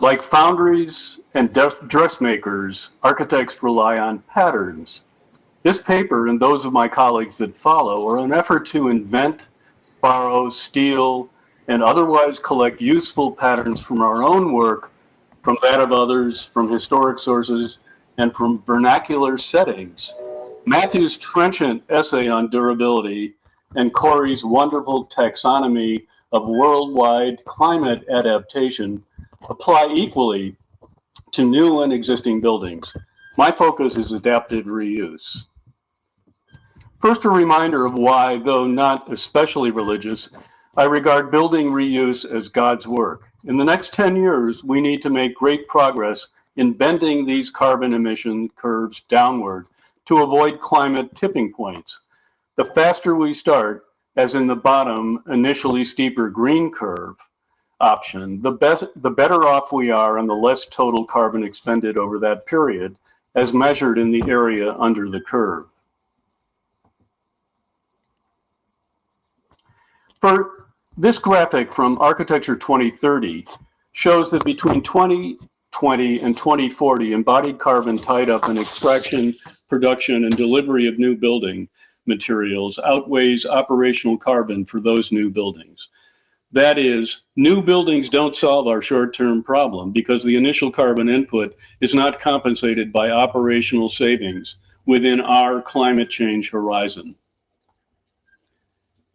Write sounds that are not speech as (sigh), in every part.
Like foundries and dressmakers, architects rely on patterns. This paper and those of my colleagues that follow are an effort to invent, borrow, steal, and otherwise collect useful patterns from our own work, from that of others, from historic sources, and from vernacular settings. Matthew's trenchant essay on durability and Corey's wonderful taxonomy of worldwide climate adaptation apply equally to new and existing buildings. My focus is adaptive reuse. First, a reminder of why, though not especially religious, I regard building reuse as God's work. In the next 10 years, we need to make great progress in bending these carbon emission curves downward to avoid climate tipping points. The faster we start, as in the bottom, initially steeper green curve option, the, best, the better off we are and the less total carbon expended over that period, as measured in the area under the curve. For this graphic from Architecture 2030 shows that between 2020 and 2040, embodied carbon tied up in extraction, production, and delivery of new building materials outweighs operational carbon for those new buildings. That is, new buildings don't solve our short-term problem because the initial carbon input is not compensated by operational savings within our climate change horizon.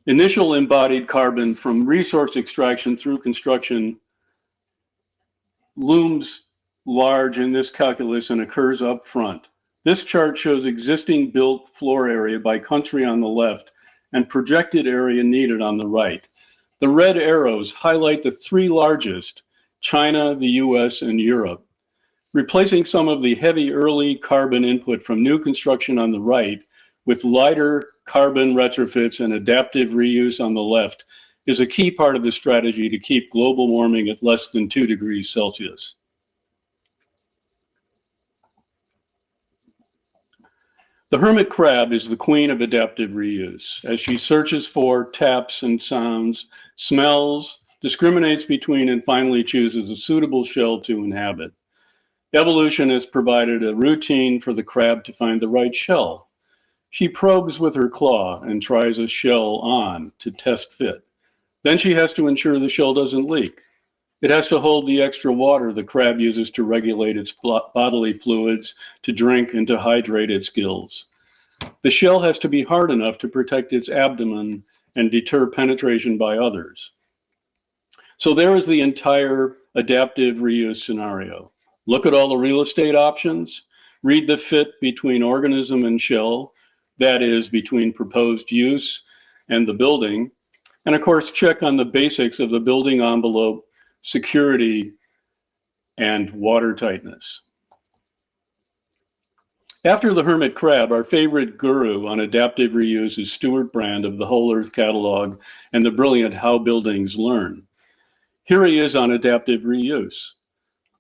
Initial embodied carbon from resource extraction through construction looms large in this calculus and occurs up front. This chart shows existing built floor area by country on the left and projected area needed on the right. The red arrows highlight the three largest, China, the US, and Europe. Replacing some of the heavy early carbon input from new construction on the right with lighter carbon retrofits and adaptive reuse on the left is a key part of the strategy to keep global warming at less than 2 degrees Celsius. The hermit crab is the queen of adaptive reuse. As she searches for, taps and sounds, smells, discriminates between, and finally chooses a suitable shell to inhabit. Evolution has provided a routine for the crab to find the right shell. She probes with her claw and tries a shell on to test fit. Then she has to ensure the shell doesn't leak. It has to hold the extra water the crab uses to regulate its bodily fluids, to drink, and to hydrate its gills. The shell has to be hard enough to protect its abdomen and deter penetration by others. So there is the entire adaptive reuse scenario. Look at all the real estate options, read the fit between organism and shell, that is between proposed use and the building, and of course check on the basics of the building envelope security, and water tightness. After the hermit crab, our favorite guru on adaptive reuse is Stewart Brand of the Whole Earth Catalog and the brilliant How Buildings Learn. Here he is on adaptive reuse.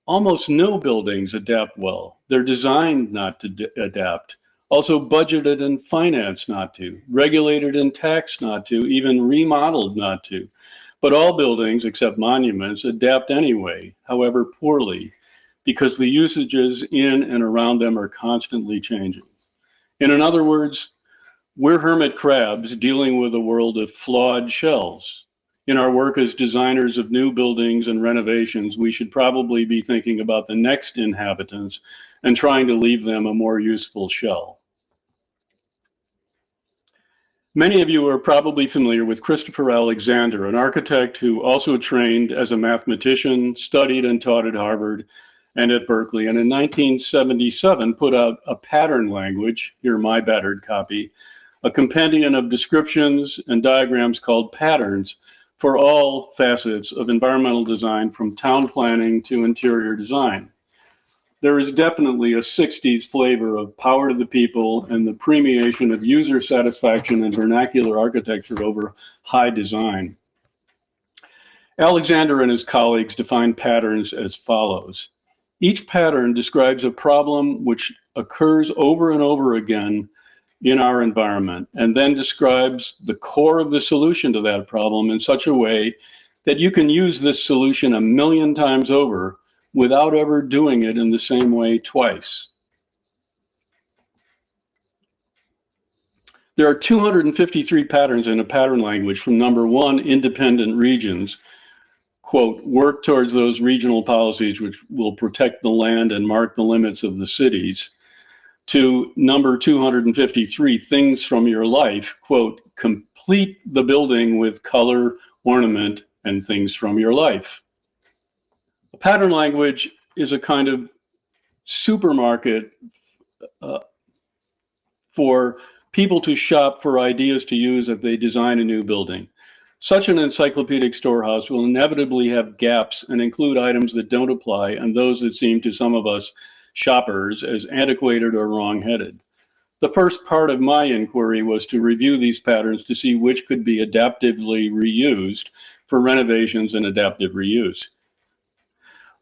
Almost no buildings adapt well. They're designed not to adapt, also budgeted and financed not to, regulated and taxed not to, even remodeled not to. But all buildings, except monuments, adapt anyway, however poorly, because the usages in and around them are constantly changing. And in other words, we're hermit crabs dealing with a world of flawed shells. In our work as designers of new buildings and renovations, we should probably be thinking about the next inhabitants and trying to leave them a more useful shell. Many of you are probably familiar with Christopher Alexander, an architect who also trained as a mathematician, studied and taught at Harvard and at Berkeley, and in 1977 put out a pattern language, here my battered copy, a compendium of descriptions and diagrams called patterns for all facets of environmental design from town planning to interior design there is definitely a 60s flavor of power to the people and the premiation of user satisfaction and vernacular architecture over high design. Alexander and his colleagues define patterns as follows. Each pattern describes a problem which occurs over and over again in our environment and then describes the core of the solution to that problem in such a way that you can use this solution a million times over without ever doing it in the same way twice. There are 253 patterns in a pattern language from number one, independent regions, quote, work towards those regional policies which will protect the land and mark the limits of the cities, to number 253, things from your life, quote, complete the building with color, ornament, and things from your life. Pattern language is a kind of supermarket uh, for people to shop for ideas to use if they design a new building. Such an encyclopedic storehouse will inevitably have gaps and include items that don't apply and those that seem to some of us shoppers as antiquated or wrong-headed. The first part of my inquiry was to review these patterns to see which could be adaptively reused for renovations and adaptive reuse.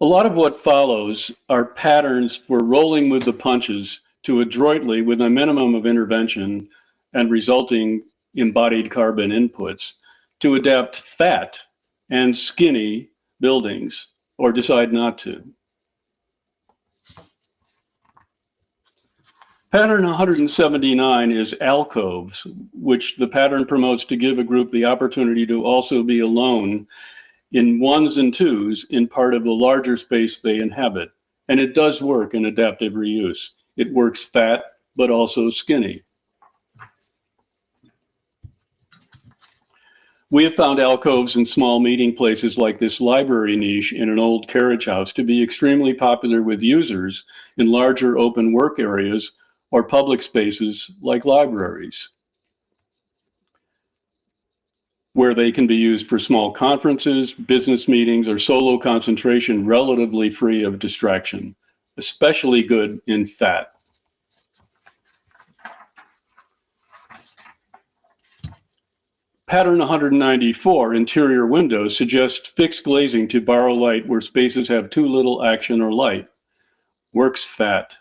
A lot of what follows are patterns for rolling with the punches to adroitly, with a minimum of intervention and resulting embodied carbon inputs, to adapt fat and skinny buildings or decide not to. Pattern 179 is alcoves, which the pattern promotes to give a group the opportunity to also be alone in ones and twos in part of the larger space they inhabit. And it does work in adaptive reuse. It works fat, but also skinny. We have found alcoves in small meeting places like this library niche in an old carriage house to be extremely popular with users in larger open work areas or public spaces like libraries, where they can be used for small conferences, business meetings, or solo concentration relatively free of distraction especially good in fat. Pattern 194, interior windows, suggest fixed glazing to borrow light where spaces have too little action or light. Works fat.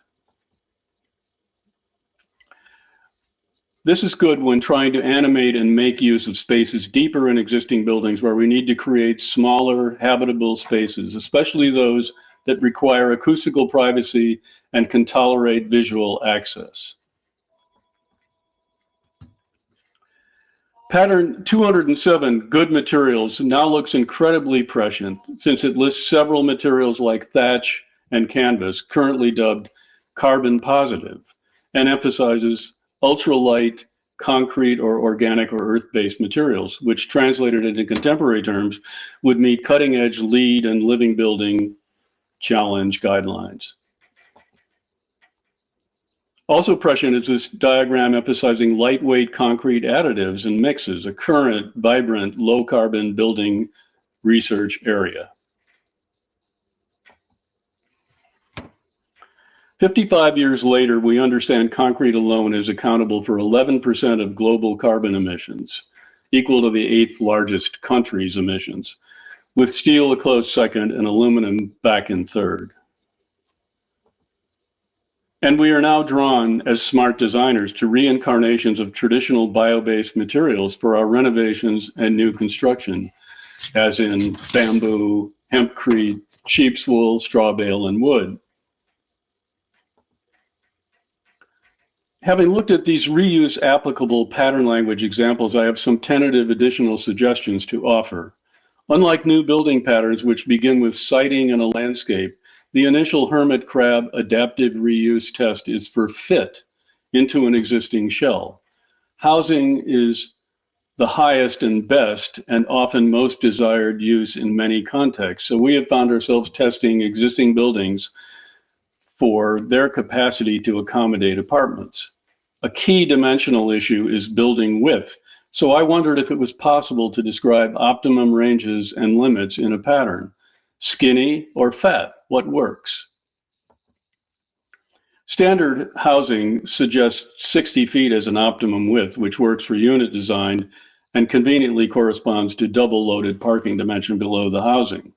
This is good when trying to animate and make use of spaces deeper in existing buildings where we need to create smaller habitable spaces, especially those that require acoustical privacy and can tolerate visual access. Pattern 207, good materials, now looks incredibly prescient since it lists several materials like thatch and canvas, currently dubbed carbon positive, and emphasizes ultralight, concrete or organic or earth-based materials, which translated into contemporary terms would meet cutting edge LEED and living building challenge guidelines. Also prescient is this diagram emphasizing lightweight concrete additives and mixes, a current, vibrant, low-carbon building research area. 55 years later, we understand concrete alone is accountable for 11% of global carbon emissions, equal to the eighth largest country's emissions with steel a close second and aluminum back in third. And we are now drawn as smart designers to reincarnations of traditional bio-based materials for our renovations and new construction, as in bamboo, hempcrete, sheep's wool, straw bale, and wood. Having looked at these reuse applicable pattern language examples, I have some tentative additional suggestions to offer. Unlike new building patterns, which begin with siting and a landscape, the initial hermit crab adaptive reuse test is for fit into an existing shell. Housing is the highest and best and often most desired use in many contexts. So we have found ourselves testing existing buildings for their capacity to accommodate apartments. A key dimensional issue is building width. So I wondered if it was possible to describe optimum ranges and limits in a pattern. Skinny or fat, what works? Standard housing suggests 60 feet as an optimum width, which works for unit design and conveniently corresponds to double loaded parking dimension below the housing.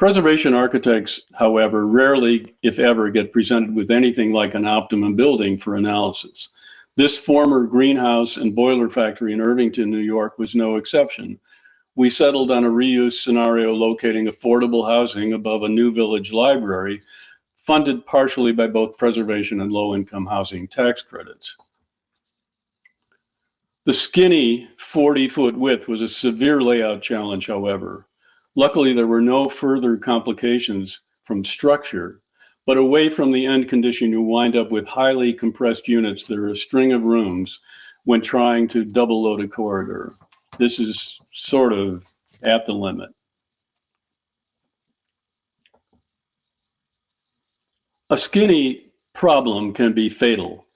Preservation architects, however, rarely, if ever, get presented with anything like an optimum building for analysis. This former greenhouse and boiler factory in Irvington, New York was no exception. we settled on a reuse scenario locating affordable housing above a new village library, funded partially by both preservation and low-income housing tax credits. The skinny 40-foot width was a severe layout challenge, however. Luckily, there were no further complications from structure, but away from the end condition, you wind up with highly compressed units that are a string of rooms when trying to double load a corridor. This is sort of at the limit. A skinny problem can be fatal.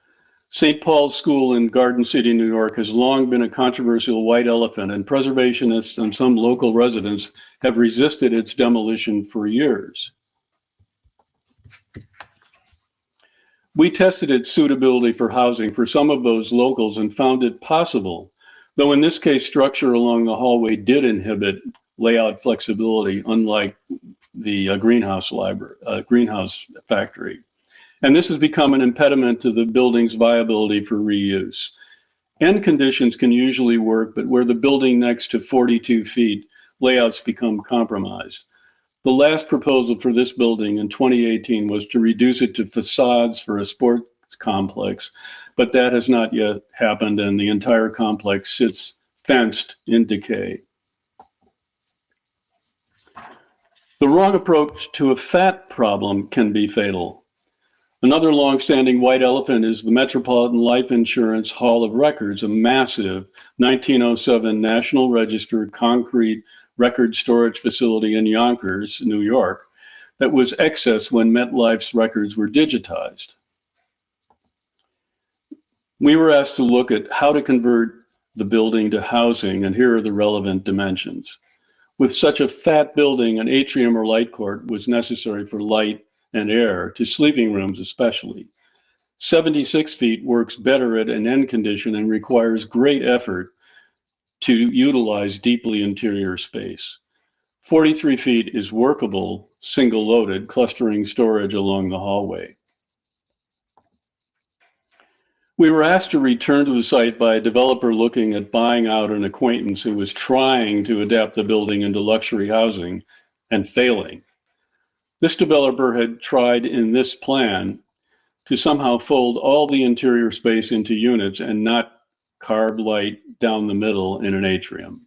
St. Paul's School in Garden City, New York has long been a controversial white elephant and preservationists and some local residents have resisted its demolition for years. We tested its suitability for housing for some of those locals and found it possible, though in this case structure along the hallway did inhibit layout flexibility, unlike the uh, greenhouse library, uh, greenhouse factory. And this has become an impediment to the building's viability for reuse. End conditions can usually work, but where the building next to 42 feet, layouts become compromised. The last proposal for this building in 2018 was to reduce it to facades for a sports complex, but that has not yet happened and the entire complex sits fenced in decay. The wrong approach to a fat problem can be fatal. Another long-standing white elephant is the Metropolitan Life Insurance Hall of Records, a massive 1907 National Register concrete record storage facility in Yonkers, New York, that was excess when MetLife's records were digitized. We were asked to look at how to convert the building to housing, and here are the relevant dimensions. With such a fat building, an atrium or light court was necessary for light and air to sleeping rooms especially. 76 feet works better at an end condition and requires great effort to utilize deeply interior space. 43 feet is workable, single loaded, clustering storage along the hallway. We were asked to return to the site by a developer looking at buying out an acquaintance who was trying to adapt the building into luxury housing and failing. This developer had tried in this plan to somehow fold all the interior space into units and not carve light down the middle in an atrium.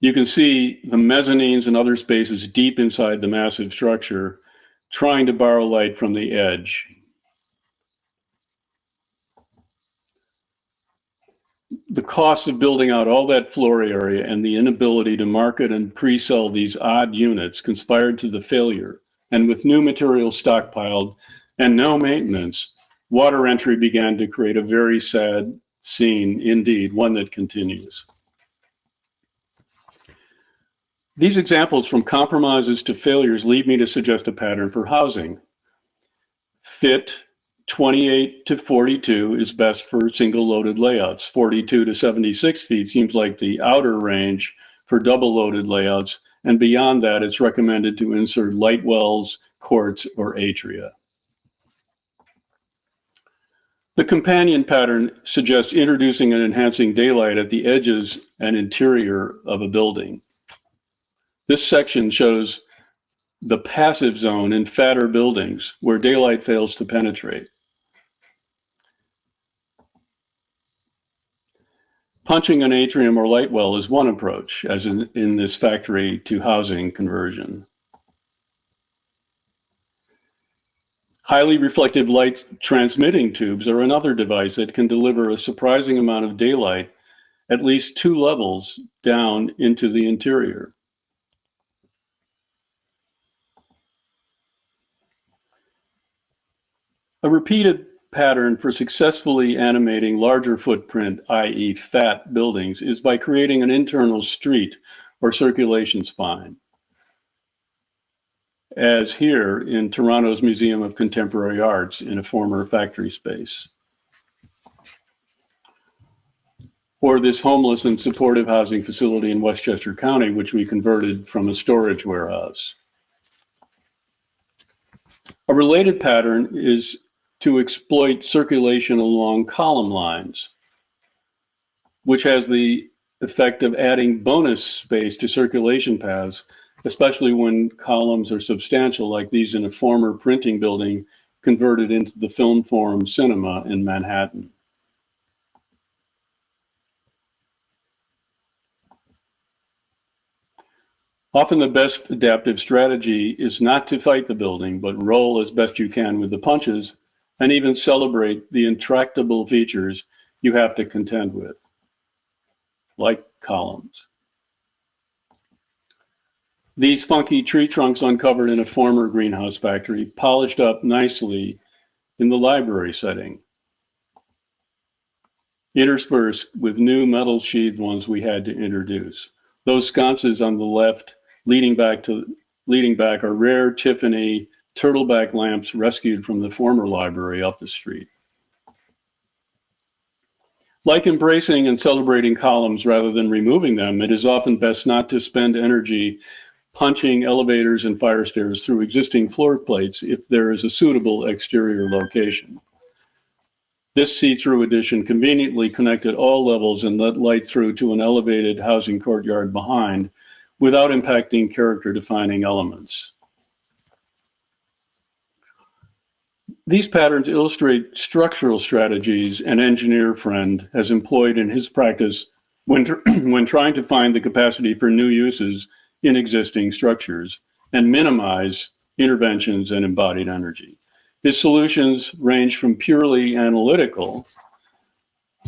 You can see the mezzanines and other spaces deep inside the massive structure trying to borrow light from the edge. The cost of building out all that floor area and the inability to market and pre-sell these odd units conspired to the failure. And with new material stockpiled and no maintenance, water entry began to create a very sad scene indeed, one that continues. These examples from compromises to failures lead me to suggest a pattern for housing. Fit, 28 to 42 is best for single loaded layouts. 42 to 76 feet seems like the outer range for double loaded layouts. And beyond that, it's recommended to insert light wells, courts, or atria. The companion pattern suggests introducing and enhancing daylight at the edges and interior of a building. This section shows the passive zone in fatter buildings where daylight fails to penetrate. Punching an atrium or light well is one approach, as in, in this factory to housing conversion. Highly reflective light transmitting tubes are another device that can deliver a surprising amount of daylight at least two levels down into the interior. A repeated pattern for successfully animating larger footprint, i.e. fat buildings, is by creating an internal street or circulation spine. As here in Toronto's Museum of Contemporary Arts in a former factory space. Or this homeless and supportive housing facility in Westchester County, which we converted from a storage warehouse. A related pattern is to exploit circulation along column lines. which has the effect of adding bonus space to circulation paths, especially when columns are substantial like these in a former printing building converted into the Film Forum Cinema in Manhattan. Often the best adaptive strategy is not to fight the building, but roll as best you can with the punches and even celebrate the intractable features you have to contend with, like columns. These funky tree trunks uncovered in a former greenhouse factory polished up nicely in the library setting, interspersed with new metal sheathed ones we had to introduce. Those sconces on the left leading back to leading back are rare Tiffany turtleback lamps rescued from the former library up the street. Like embracing and celebrating columns rather than removing them, it is often best not to spend energy punching elevators and fire stairs through existing floor plates if there is a suitable exterior location. This see-through addition conveniently connected all levels and let light through to an elevated housing courtyard behind, without impacting character defining elements. These patterns illustrate structural strategies an engineer friend has employed in his practice when, (clears throat) when trying to find the capacity for new uses in existing structures and minimize interventions and embodied energy. His solutions range from purely analytical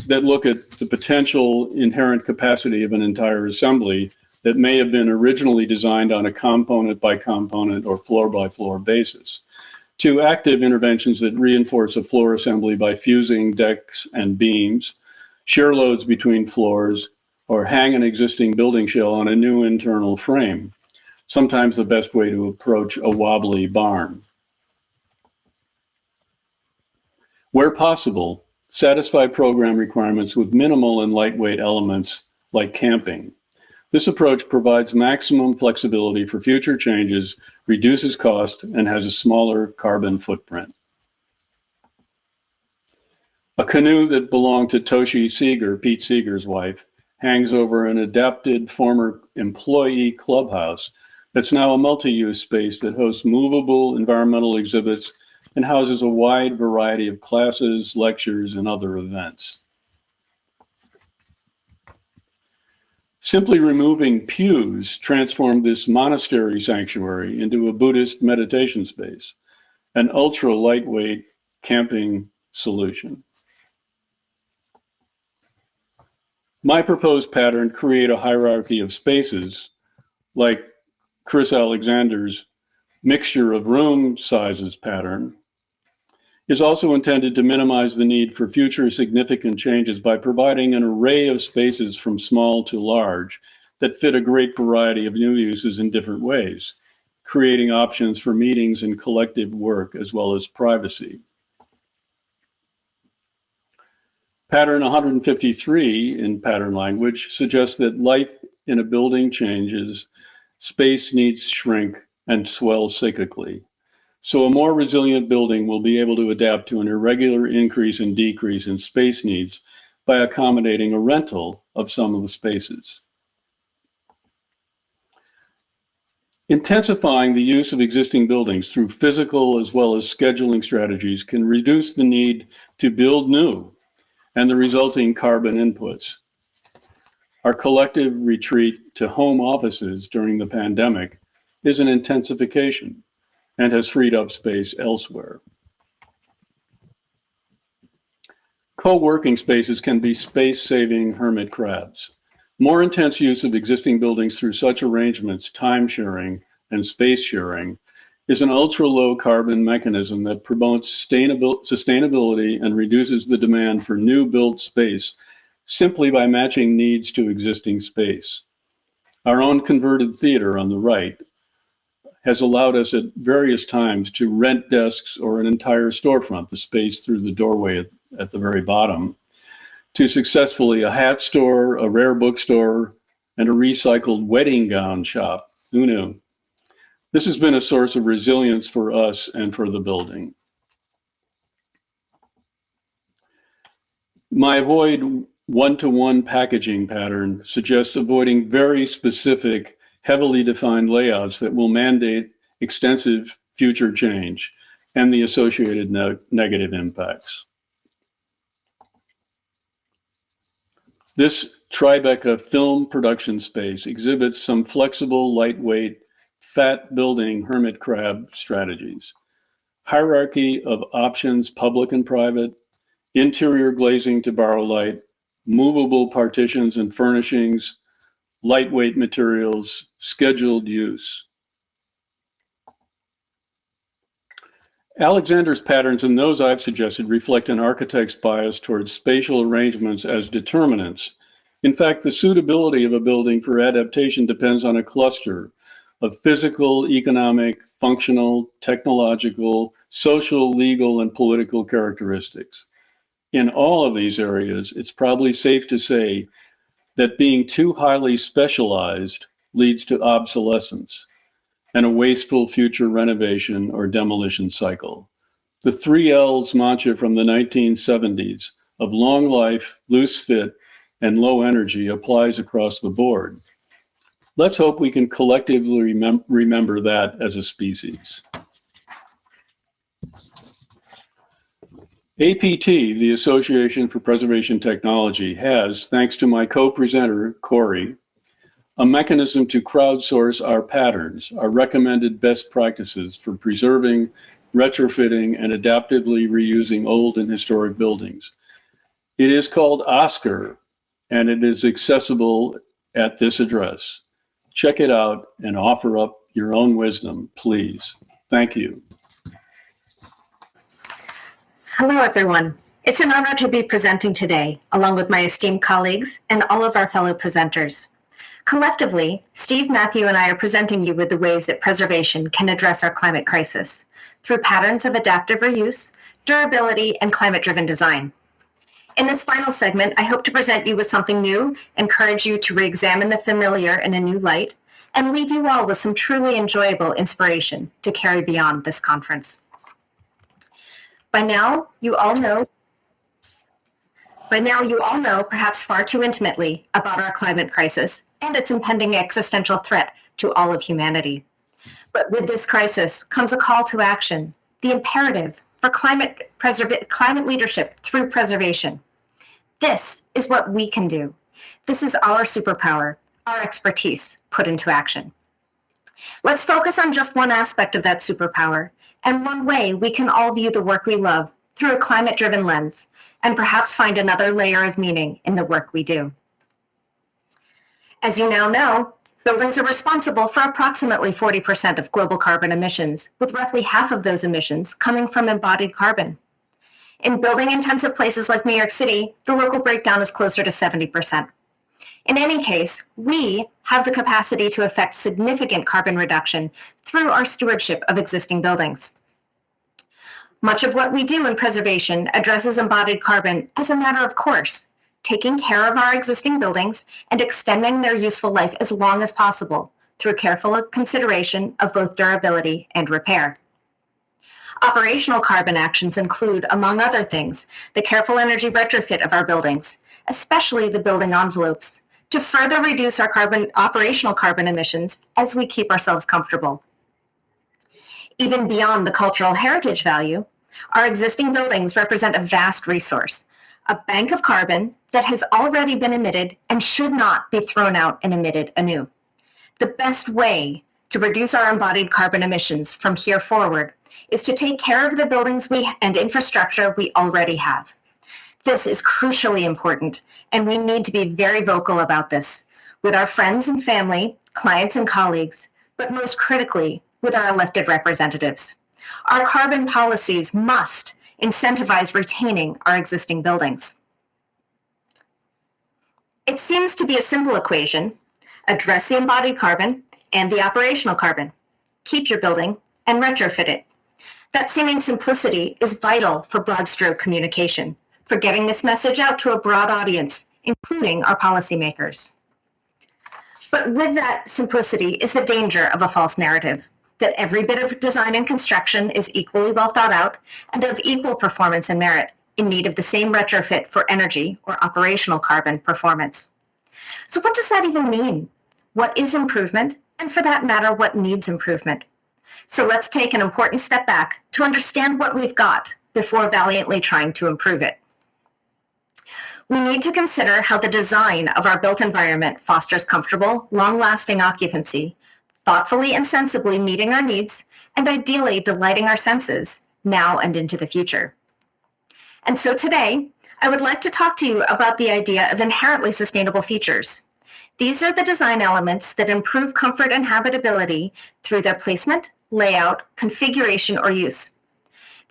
that look at the potential inherent capacity of an entire assembly that may have been originally designed on a component by component or floor by floor basis to active interventions that reinforce a floor assembly by fusing decks and beams, shear loads between floors, or hang an existing building shell on a new internal frame, sometimes the best way to approach a wobbly barn. Where possible, satisfy program requirements with minimal and lightweight elements like camping. This approach provides maximum flexibility for future changes, reduces cost, and has a smaller carbon footprint. A canoe that belonged to Toshi Seeger, Pete Seeger's wife, hangs over an adapted former employee clubhouse that's now a multi-use space that hosts movable environmental exhibits and houses a wide variety of classes, lectures, and other events. Simply removing pews transformed this monastery sanctuary into a Buddhist meditation space, an ultra lightweight camping solution. My proposed pattern create a hierarchy of spaces like Chris Alexander's mixture of room sizes pattern is also intended to minimize the need for future significant changes by providing an array of spaces from small to large that fit a great variety of new uses in different ways, creating options for meetings and collective work as well as privacy. Pattern 153 in pattern language suggests that life in a building changes, space needs shrink and swell cyclically. So a more resilient building will be able to adapt to an irregular increase and decrease in space needs by accommodating a rental of some of the spaces. Intensifying the use of existing buildings through physical as well as scheduling strategies can reduce the need to build new and the resulting carbon inputs. Our collective retreat to home offices during the pandemic is an intensification and has freed up space elsewhere. Co-working spaces can be space-saving hermit crabs. More intense use of existing buildings through such arrangements, time sharing and space sharing, is an ultra-low carbon mechanism that promotes sustainability and reduces the demand for new built space simply by matching needs to existing space. Our own converted theater on the right has allowed us at various times to rent desks or an entire storefront, the space through the doorway at, at the very bottom, to successfully a hat store, a rare bookstore, and a recycled wedding gown shop. Knew? This has been a source of resilience for us and for the building. My avoid one-to-one packaging pattern suggests avoiding very specific, heavily defined layouts that will mandate extensive future change and the associated ne negative impacts. This Tribeca film production space exhibits some flexible, lightweight, fat building hermit crab strategies. Hierarchy of options, public and private, interior glazing to borrow light, movable partitions and furnishings, lightweight materials, scheduled use. Alexander's patterns and those I've suggested reflect an architect's bias towards spatial arrangements as determinants. In fact, the suitability of a building for adaptation depends on a cluster of physical, economic, functional, technological, social, legal, and political characteristics. In all of these areas, it's probably safe to say that being too highly specialized leads to obsolescence and a wasteful future renovation or demolition cycle. The three L's mantra from the 1970s of long life, loose fit, and low energy applies across the board. Let's hope we can collectively remem remember that as a species. APT, the Association for Preservation Technology, has, thanks to my co-presenter, Corey, a mechanism to crowdsource our patterns, our recommended best practices for preserving, retrofitting, and adaptively reusing old and historic buildings. It is called OSCAR, and it is accessible at this address. Check it out and offer up your own wisdom, please. Thank you. Hello, everyone. It's an honor to be presenting today, along with my esteemed colleagues and all of our fellow presenters. Collectively, Steve, Matthew, and I are presenting you with the ways that preservation can address our climate crisis through patterns of adaptive reuse, durability, and climate-driven design. In this final segment, I hope to present you with something new, encourage you to re-examine the familiar in a new light, and leave you all with some truly enjoyable inspiration to carry beyond this conference. By now, you all know by now, you all know, perhaps far too intimately, about our climate crisis and its impending existential threat to all of humanity. But with this crisis comes a call to action, the imperative for climate, climate leadership through preservation. This is what we can do. This is our superpower, our expertise put into action. Let's focus on just one aspect of that superpower and one way we can all view the work we love through a climate-driven lens and perhaps find another layer of meaning in the work we do. As you now know, buildings are responsible for approximately 40% of global carbon emissions, with roughly half of those emissions coming from embodied carbon. In building intensive places like New York City, the local breakdown is closer to 70%. In any case, we have the capacity to affect significant carbon reduction through our stewardship of existing buildings. Much of what we do in preservation addresses embodied carbon as a matter of course, taking care of our existing buildings and extending their useful life as long as possible through careful consideration of both durability and repair. Operational carbon actions include, among other things, the careful energy retrofit of our buildings, especially the building envelopes, to further reduce our carbon operational carbon emissions as we keep ourselves comfortable. Even beyond the cultural heritage value, our existing buildings represent a vast resource, a bank of carbon that has already been emitted and should not be thrown out and emitted anew. The best way to reduce our embodied carbon emissions from here forward is to take care of the buildings we and infrastructure we already have. This is crucially important, and we need to be very vocal about this with our friends and family, clients and colleagues, but most critically, with our elected representatives. Our carbon policies must incentivize retaining our existing buildings. It seems to be a simple equation. Address the embodied carbon and the operational carbon. Keep your building and retrofit it. That seeming simplicity is vital for broad stroke communication, for getting this message out to a broad audience, including our policymakers. But with that simplicity is the danger of a false narrative that every bit of design and construction is equally well thought out and of equal performance and merit, in need of the same retrofit for energy or operational carbon performance. So what does that even mean? What is improvement? And for that matter, what needs improvement? So let's take an important step back to understand what we've got before valiantly trying to improve it. We need to consider how the design of our built environment fosters comfortable, long-lasting occupancy, thoughtfully and sensibly meeting our needs, and ideally delighting our senses now and into the future. And so today, I would like to talk to you about the idea of inherently sustainable features. These are the design elements that improve comfort and habitability through their placement, layout, configuration, or use.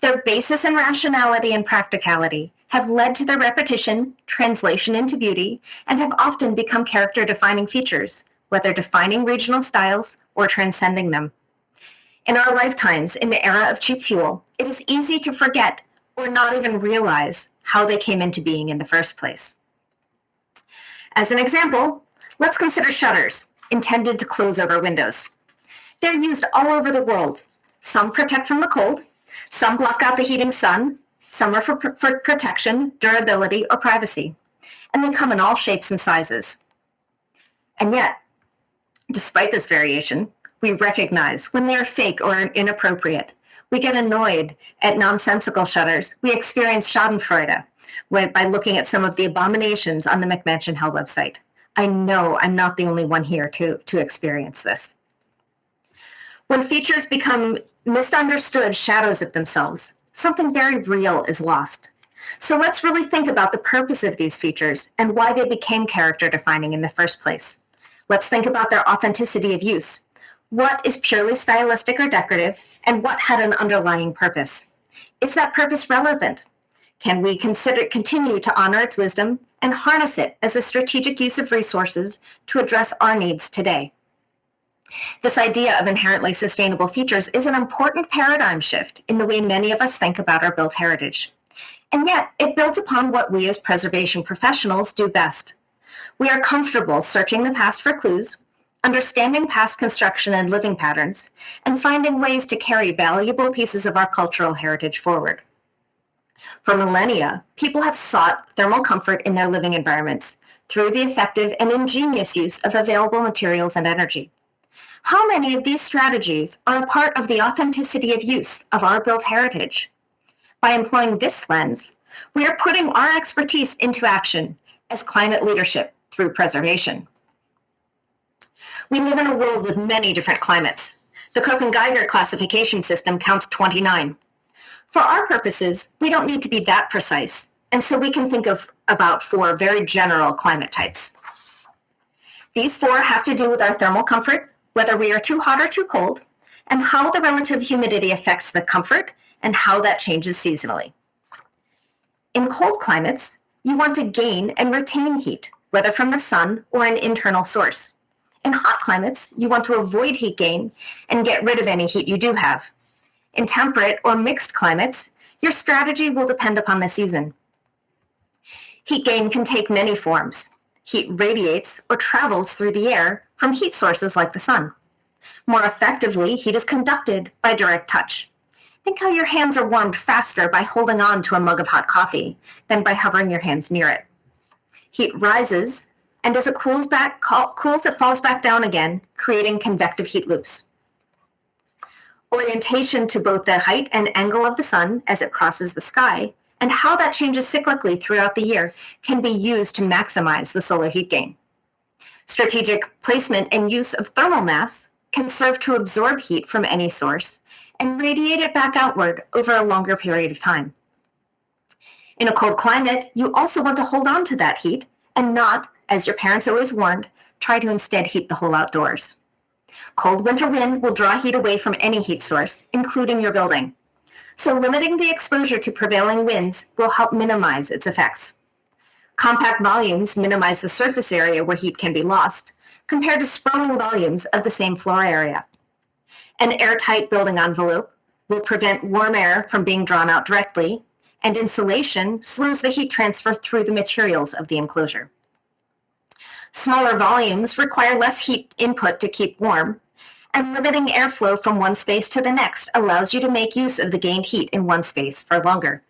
Their basis in rationality and practicality have led to their repetition, translation into beauty, and have often become character defining features, whether defining regional styles or transcending them. In our lifetimes, in the era of cheap fuel, it is easy to forget or not even realize how they came into being in the first place. As an example, let's consider shutters intended to close over windows. They're used all over the world. Some protect from the cold, some block out the heating sun, some are for, for protection, durability, or privacy, and they come in all shapes and sizes. And yet, despite this variation, we recognize when they are fake or inappropriate. We get annoyed at nonsensical shutters. We experience schadenfreude when, by looking at some of the abominations on the McMansion Hell website. I know I'm not the only one here to, to experience this. When features become misunderstood shadows of themselves, something very real is lost. So let's really think about the purpose of these features and why they became character defining in the first place. Let's think about their authenticity of use. What is purely stylistic or decorative, and what had an underlying purpose? Is that purpose relevant? Can we consider continue to honor its wisdom and harness it as a strategic use of resources to address our needs today? This idea of inherently sustainable features is an important paradigm shift in the way many of us think about our built heritage. And yet, it builds upon what we as preservation professionals do best. We are comfortable searching the past for clues, understanding past construction and living patterns, and finding ways to carry valuable pieces of our cultural heritage forward. For millennia, people have sought thermal comfort in their living environments through the effective and ingenious use of available materials and energy. How many of these strategies are a part of the authenticity of use of our built heritage? By employing this lens, we are putting our expertise into action as climate leadership through preservation. We live in a world with many different climates. The Köppen-Geiger classification system counts 29. For our purposes, we don't need to be that precise, and so we can think of about four very general climate types. These four have to do with our thermal comfort, whether we are too hot or too cold, and how the relative humidity affects the comfort and how that changes seasonally. In cold climates, you want to gain and retain heat, whether from the sun or an internal source. In hot climates, you want to avoid heat gain and get rid of any heat you do have. In temperate or mixed climates, your strategy will depend upon the season. Heat gain can take many forms. Heat radiates or travels through the air from heat sources like the sun. More effectively, heat is conducted by direct touch. Think how your hands are warmed faster by holding on to a mug of hot coffee than by hovering your hands near it. Heat rises, and as it cools back, cools, it falls back down again, creating convective heat loops. Orientation to both the height and angle of the sun as it crosses the sky, and how that changes cyclically throughout the year can be used to maximize the solar heat gain. Strategic placement and use of thermal mass can serve to absorb heat from any source and radiate it back outward over a longer period of time. In a cold climate, you also want to hold on to that heat and not, as your parents always warned, try to instead heat the whole outdoors. Cold winter wind will draw heat away from any heat source, including your building. So limiting the exposure to prevailing winds will help minimize its effects. Compact volumes minimize the surface area where heat can be lost, compared to sprawling volumes of the same floor area. An airtight building envelope will prevent warm air from being drawn out directly, and insulation slows the heat transfer through the materials of the enclosure. Smaller volumes require less heat input to keep warm, and limiting airflow from one space to the next allows you to make use of the gained heat in one space for longer.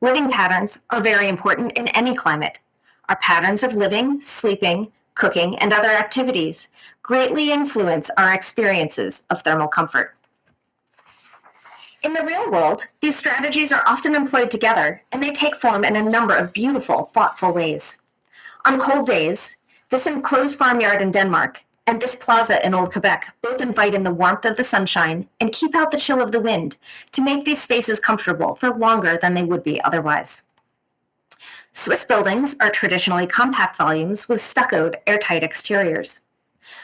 Living patterns are very important in any climate. Our patterns of living, sleeping, cooking, and other activities greatly influence our experiences of thermal comfort. In the real world, these strategies are often employed together and they take form in a number of beautiful, thoughtful ways. On cold days, this enclosed farmyard in Denmark and this plaza in Old Quebec both invite in the warmth of the sunshine and keep out the chill of the wind to make these spaces comfortable for longer than they would be otherwise. Swiss buildings are traditionally compact volumes with stuccoed, airtight exteriors.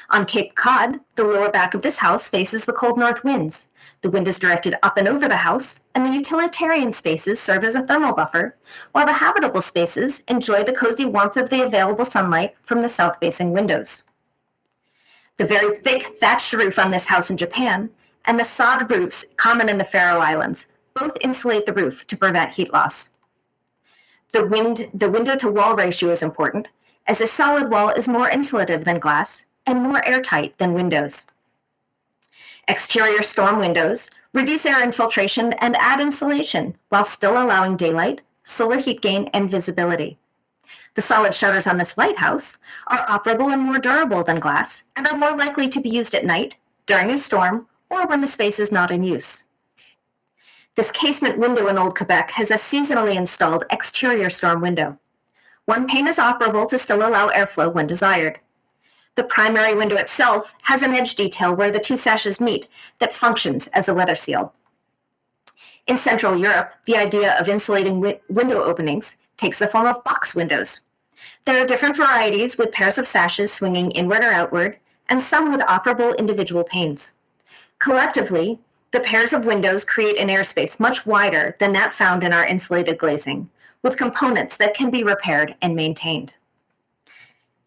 On Cape Cod, the lower back of this house faces the cold north winds. The wind is directed up and over the house, and the utilitarian spaces serve as a thermal buffer, while the habitable spaces enjoy the cozy warmth of the available sunlight from the south facing windows. The very thick thatched roof on this house in Japan and the sod roofs common in the Faroe Islands both insulate the roof to prevent heat loss. The, wind, the window to wall ratio is important, as a solid wall is more insulative than glass and more airtight than windows. Exterior storm windows reduce air infiltration and add insulation while still allowing daylight, solar heat gain, and visibility. The solid shutters on this lighthouse are operable and more durable than glass and are more likely to be used at night, during a storm, or when the space is not in use. This casement window in Old Quebec has a seasonally installed exterior storm window. One pane is operable to still allow airflow when desired. The primary window itself has an edge detail where the two sashes meet that functions as a weather seal. In Central Europe, the idea of insulating wi- window openings takes the form of box windows. There are different varieties with pairs of sashes swinging inward or outward, and some with operable individual panes. Collectively, the pairs of windows create an airspace much wider than that found in our insulated glazing, with components that can be repaired and maintained.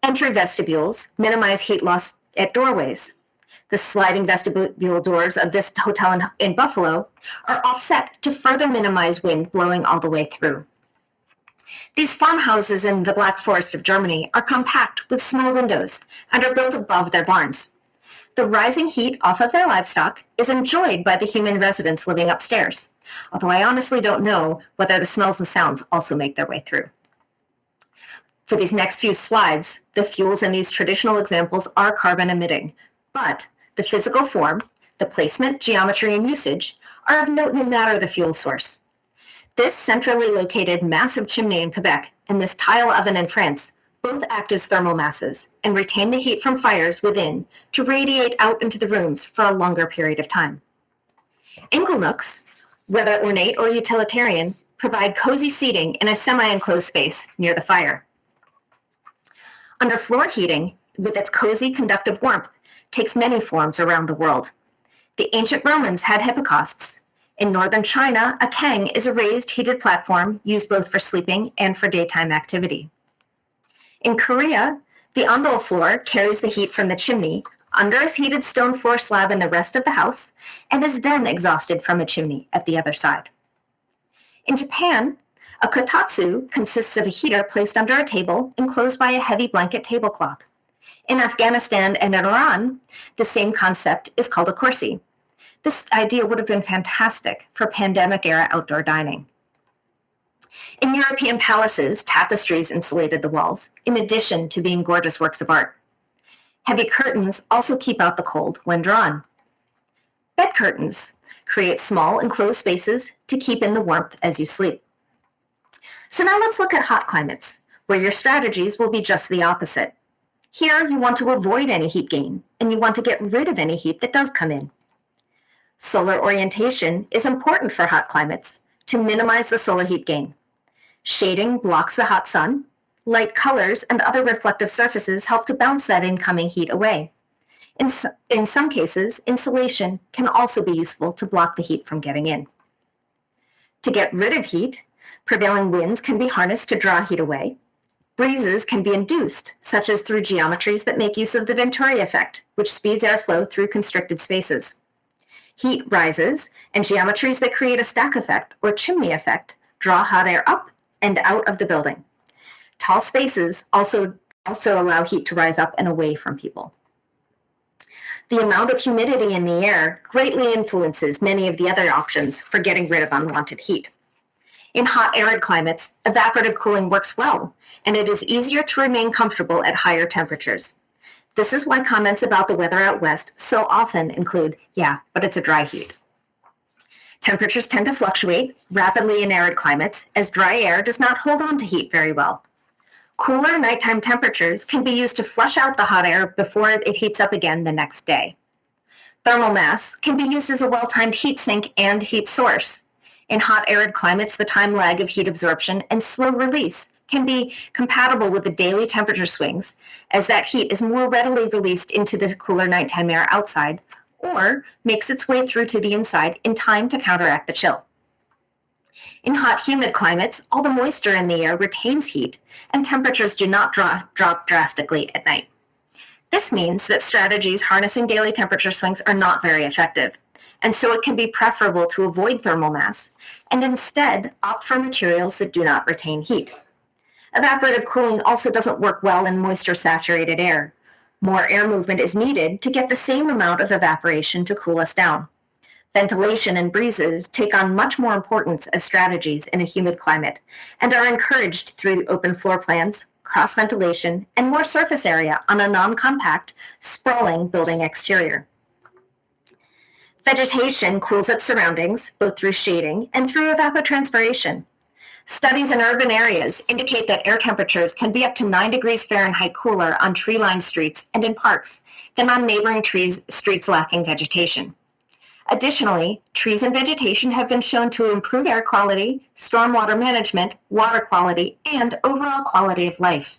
Entry vestibules minimize heat loss at doorways. The sliding vestibule doors of this hotel in, in Buffalo are offset to further minimize wind blowing all the way through. These farmhouses in the Black Forest of Germany are compact with small windows and are built above their barns. The rising heat off of their livestock is enjoyed by the human residents living upstairs, although I honestly don't know whether the smells and sounds also make their way through. For these next few slides, the fuels in these traditional examples are carbon emitting, but the physical form, the placement, geometry, and usage are of note no matter the fuel source. This centrally located massive chimney in Quebec and this tile oven in France both act as thermal masses and retain the heat from fires within to radiate out into the rooms for a longer period of time. Inglenooks, whether ornate or utilitarian, provide cozy seating in a semi-enclosed space near the fire. Underfloor heating, with its cozy conductive warmth, takes many forms around the world. The ancient Romans had hypocausts. In northern China, a kang is a raised heated platform used both for sleeping and for daytime activity. In Korea, the ondol floor carries the heat from the chimney under a heated stone floor slab in the rest of the house and is then exhausted from a chimney at the other side. In Japan, a kotatsu consists of a heater placed under a table enclosed by a heavy blanket tablecloth. In Afghanistan and in Iran, the same concept is called a kursi. This idea would have been fantastic for pandemic era outdoor dining. In European palaces, tapestries insulated the walls, in addition to being gorgeous works of art. Heavy curtains also keep out the cold when drawn. Bed curtains create small enclosed spaces to keep in the warmth as you sleep. So now let's look at hot climates, where your strategies will be just the opposite. Here, you want to avoid any heat gain, and you want to get rid of any heat that does come in. Solar orientation is important for hot climates to minimize the solar heat gain. Shading blocks the hot sun. Light colors and other reflective surfaces help to bounce that incoming heat away. In, in some cases, insulation can also be useful to block the heat from getting in. To get rid of heat, prevailing winds can be harnessed to draw heat away. Breezes can be induced, such as through geometries that make use of the Venturi effect, which speeds airflow through constricted spaces. Heat rises, and geometries that create a stack effect or chimney effect draw hot air up and out of the building. Tall spaces also, also allow heat to rise up and away from people. The amount of humidity in the air greatly influences many of the other options for getting rid of unwanted heat. In hot, arid climates, evaporative cooling works well, and it is easier to remain comfortable at higher temperatures. This is why comments about the weather out west so often include, yeah, but it's a dry heat. Temperatures tend to fluctuate rapidly in arid climates as dry air does not hold on to heat very well. Cooler nighttime temperatures can be used to flush out the hot air before it heats up again the next day. Thermal mass can be used as a well-timed heat sink and heat source. In hot arid climates, the time lag of heat absorption and slow release can be compatible with the daily temperature swings, as that heat is more readily released into the cooler nighttime air outside or makes its way through to the inside in time to counteract the chill. In hot, humid climates, all the moisture in the air retains heat, and temperatures do not dra- drop drastically at night. This means that strategies harnessing daily temperature swings are not very effective, and so it can be preferable to avoid thermal mass and instead opt for materials that do not retain heat. Evaporative cooling also doesn't work well in moisture saturated air. More air movement is needed to get the same amount of evaporation to cool us down. Ventilation and breezes take on much more importance as strategies in a humid climate and are encouraged through open floor plans, cross ventilation, and more surface area on a non compact, sprawling building exterior. Vegetation cools its surroundings both through shading and through evapotranspiration. Studies in urban areas indicate that air temperatures can be up to 9 degrees Fahrenheit cooler on tree lined streets and in parks than on neighboring trees, streets lacking vegetation. Additionally, trees and vegetation have been shown to improve air quality, stormwater management, water quality, and overall quality of life.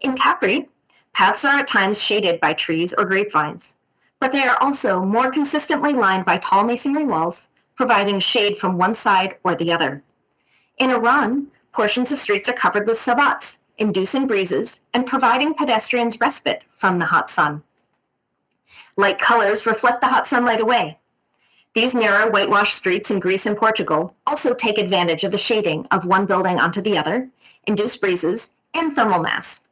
In Capri, paths are at times shaded by trees or grapevines, but they are also more consistently lined by tall masonry walls, providing shade from one side or the other. In Iran, portions of streets are covered with sabbats, inducing breezes and providing pedestrians respite from the hot sun. Light colors reflect the hot sunlight away. These narrow whitewashed streets in Greece and Portugal also take advantage of the shading of one building onto the other, induce breezes, and thermal mass.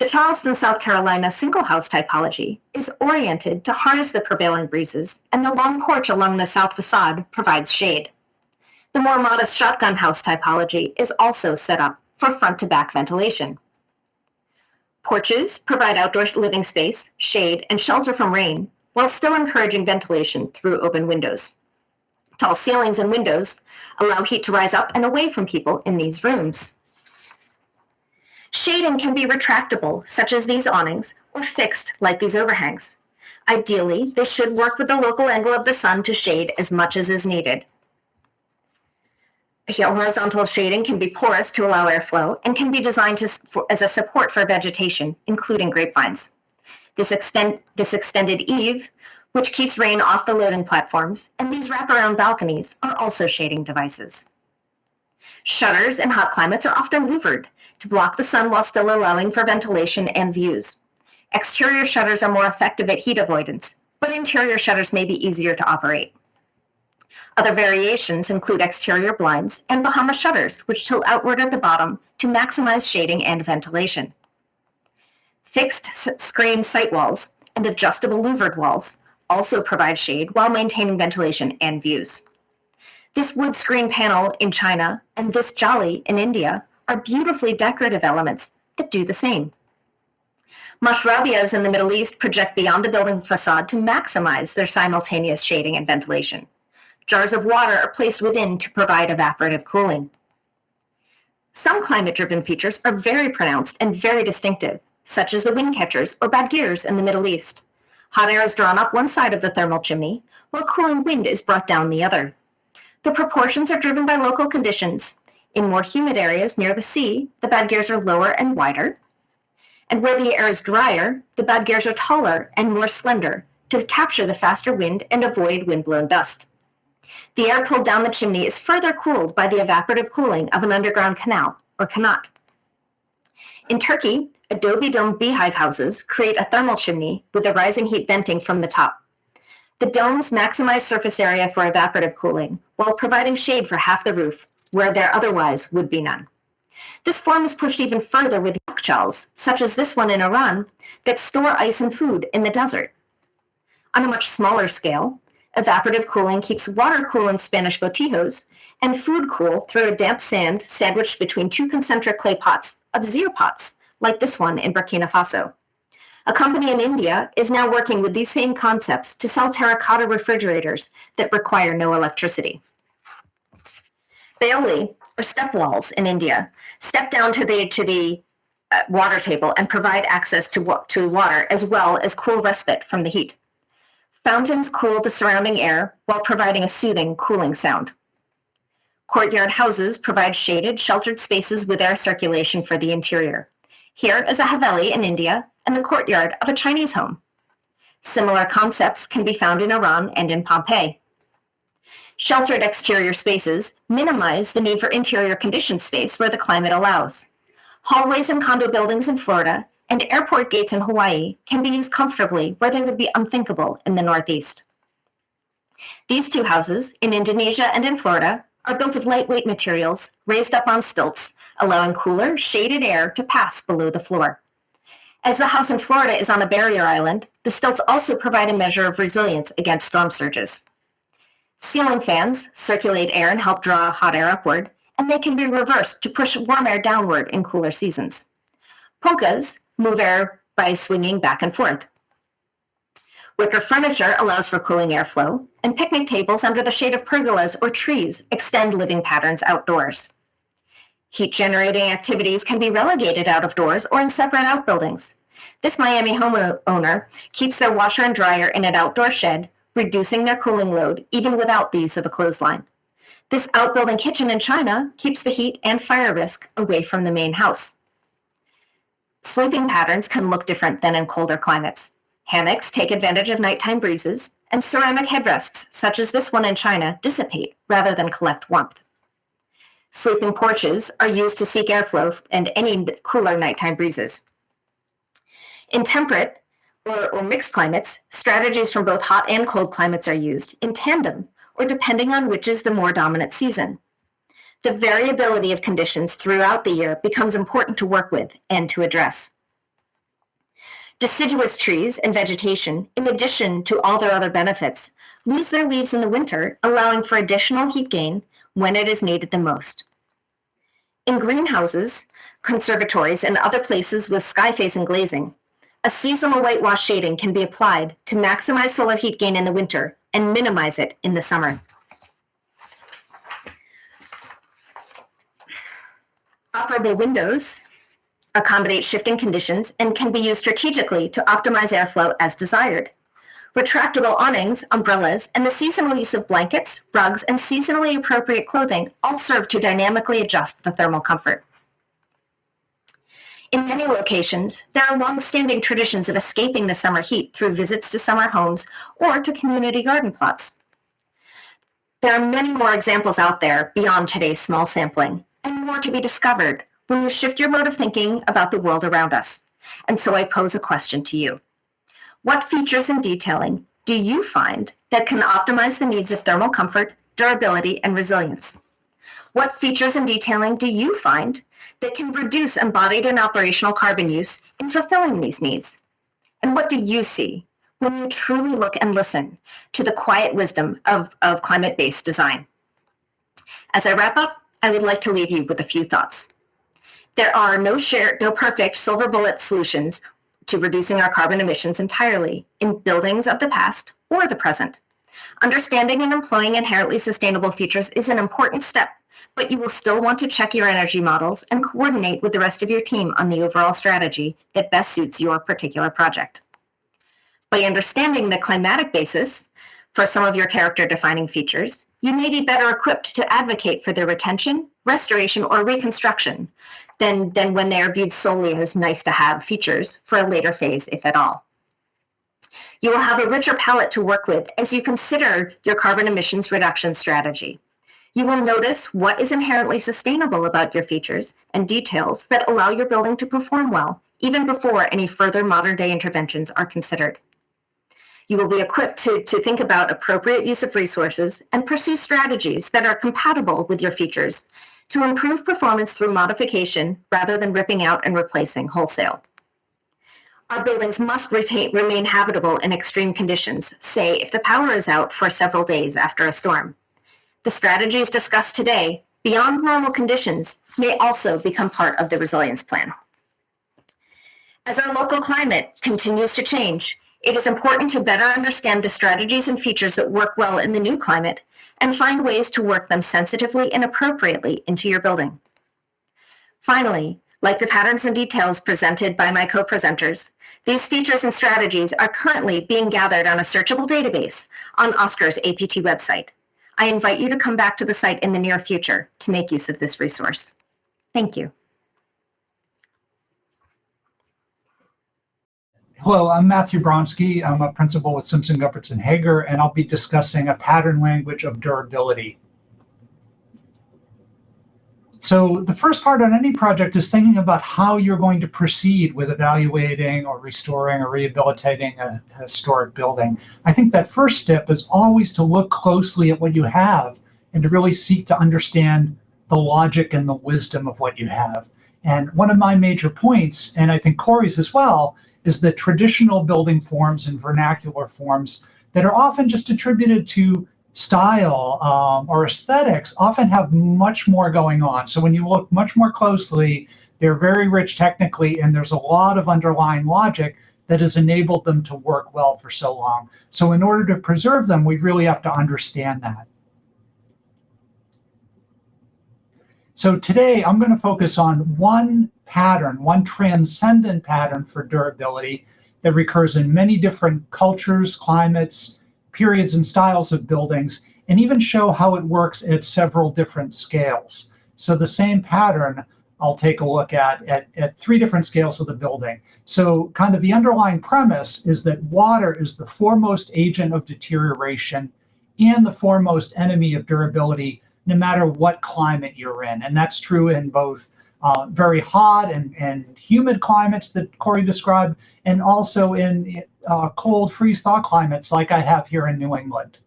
The Charleston, South Carolina single house typology is oriented to harness the prevailing breezes, and the long porch along the south facade provides shade. The more modest shotgun house typology is also set up for front to back ventilation. Porches provide outdoor living space, shade, and shelter from rain while still encouraging ventilation through open windows. Tall ceilings and windows allow heat to rise up and away from people in these rooms. Shading can be retractable, such as these awnings, or fixed, like these overhangs. Ideally, they should work with the local angle of the sun to shade as much as is needed. Horizontal shading can be porous to allow airflow and can be designed to, for, as a support for vegetation, including grapevines. This, extend, this extended eave, which keeps rain off the loading platforms, and these wraparound balconies are also shading devices. Shutters in hot climates are often louvered to block the sun while still allowing for ventilation and views. Exterior shutters are more effective at heat avoidance, but interior shutters may be easier to operate. Other variations include exterior blinds and Bahama shutters, which tilt outward at the bottom to maximize shading and ventilation. Fixed screen sight walls and adjustable louvered walls also provide shade while maintaining ventilation and views. This wood screen panel in China and this jali in India are beautifully decorative elements that do the same. Mashrabias in the Middle East project beyond the building facade to maximize their simultaneous shading and ventilation. Jars of water are placed within to provide evaporative cooling. Some climate driven features are very pronounced and very distinctive, such as the wind catchers or badgirs in the Middle East. Hot air is drawn up one side of the thermal chimney, while cooling wind is brought down the other. The proportions are driven by local conditions. In more humid areas near the sea, the badgirs are lower and wider. And where the air is drier, the badgirs are taller and more slender to capture the faster wind and avoid wind-blown dust. The air pulled down the chimney is further cooled by the evaporative cooling of an underground canal, or qanat. In Turkey, adobe dome beehive houses create a thermal chimney with the rising heat venting from the top. The domes maximize surface area for evaporative cooling while providing shade for half the roof, where there otherwise would be none. This form is pushed even further with yakhchals, such as this one in Iran, that store ice and food in the desert. On a much smaller scale, Evaporative cooling keeps water cool in Spanish botijos, and food cool through a damp sand sandwiched between two concentric clay pots of zir pots, like this one in Burkina Faso. A company in India is now working with these same concepts to sell terracotta refrigerators that require no electricity. Baoli, or step wells in India, step down to the to the uh, water table and provide access to, to water as well as cool respite from the heat. Fountains cool the surrounding air while providing a soothing cooling sound. Courtyard houses provide shaded, sheltered spaces with air circulation for the interior. Here is a Haveli in India and the courtyard of a Chinese home. Similar concepts can be found in Iran and in Pompeii. Sheltered exterior spaces minimize the need for interior conditioned space where the climate allows. Hallways in condo buildings in Florida and airport gates in Hawaii can be used comfortably where they would be unthinkable in the Northeast. These two houses, in Indonesia and in Florida, are built of lightweight materials raised up on stilts, allowing cooler, shaded air to pass below the floor. As the house in Florida is on a barrier island, the stilts also provide a measure of resilience against storm surges. Ceiling fans circulate air and help draw hot air upward, and they can be reversed to push warm air downward in cooler seasons. Punkas move air by swinging back and forth. Wicker furniture allows for cooling airflow, and picnic tables under the shade of pergolas or trees extend living patterns outdoors. Heat generating activities can be relegated out of doors or in separate outbuildings. This Miami homeowner keeps their washer and dryer in an outdoor shed reducing their cooling load even without the use of a clothesline. This outbuilding kitchen in China keeps the heat and fire risk away from the main house. Sleeping patterns can look different than in colder climates. Hammocks take advantage of nighttime breezes, and ceramic headrests, such as this one in China, dissipate rather than collect warmth. Sleeping porches are used to seek airflow and any cooler nighttime breezes. In temperate, or, or mixed climates, strategies from both hot and cold climates are used in tandem or depending on which is the more dominant season. The variability of conditions throughout the year becomes important to work with and to address. Deciduous trees and vegetation, in addition to all their other benefits, lose their leaves in the winter, allowing for additional heat gain when it is needed the most. In greenhouses, conservatories, and other places with sky facing glazing, a seasonal whitewash shading can be applied to maximize solar heat gain in the winter and minimize it in the summer. Operable windows accommodate shifting conditions and can be used strategically to optimize airflow as desired. Retractable awnings, umbrellas, and the seasonal use of blankets, rugs, and seasonally appropriate clothing all serve to dynamically adjust the thermal comfort. In many locations, there are long-standing traditions of escaping the summer heat through visits to summer homes or to community garden plots. There are many more examples out there beyond today's small sampling, and more to be discovered when you shift your mode of thinking about the world around us. And so I pose a question to you. What features and detailing do you find that can optimize the needs of thermal comfort, durability, and resilience? What features and detailing do you find that can reduce embodied and operational carbon use in fulfilling these needs? And what do you see when you truly look and listen to the quiet wisdom of, of climate based design? As I wrap up, I would like to leave you with a few thoughts. There are no shared, no perfect silver bullet solutions to reducing our carbon emissions entirely in buildings of the past or the present. Understanding and employing inherently sustainable features is an important step but you will still want to check your energy models and coordinate with the rest of your team on the overall strategy that best suits your particular project. By understanding the climatic basis for some of your character defining features, you may be better equipped to advocate for their retention, restoration, or reconstruction than, than when they are viewed solely as nice to have features for a later phase, if at all. You will have a richer palette to work with as you consider your carbon emissions reduction strategy. You will notice what is inherently sustainable about your features and details that allow your building to perform well, even before any further modern day interventions are considered. You will be equipped to, to think about appropriate use of resources and pursue strategies that are compatible with your features to improve performance through modification rather than ripping out and replacing wholesale. Our buildings must retain, remain habitable in extreme conditions, say if the power is out for several days after a storm. The strategies discussed today, beyond normal conditions, may also become part of the resilience plan. As our local climate continues to change, it is important to better understand the strategies and features that work well in the new climate and find ways to work them sensitively and appropriately into your building. Finally, like the patterns and details presented by my co-presenters, these features and strategies are currently being gathered on a searchable database on OSCAR's APT website. I invite you to come back to the site in the near future to make use of this resource. Thank you. Hello, I'm Matthew Bronski. I'm a principal with Simpson Gumpertz & Heger, and I'll be discussing a pattern language of durability. So the first part on any project is thinking about how you're going to proceed with evaluating or restoring or rehabilitating a historic building. I think that first step is always to look closely at what you have and to really seek to understand the logic and the wisdom of what you have. And one of my major points, and I think Corey's as well, is the traditional building forms and vernacular forms that are often just attributed to style um, or aesthetics often have much more going on. So when you look much more closely, they're very rich technically, and there's a lot of underlying logic that has enabled them to work well for so long. So in order to preserve them, we really have to understand that. So today I'm going to focus on one pattern, one transcendent pattern for durability that recurs in many different cultures, climates, periods, and styles of buildings, and even show how it works at several different scales. So the same pattern I'll take a look at, at at three different scales of the building. So kind of the underlying premise is that water is the foremost agent of deterioration and the foremost enemy of durability, no matter what climate you're in. And that's true in both uh, very hot and, and humid climates that Corey described, and also in uh, cold freeze-thaw climates like I have here in New England.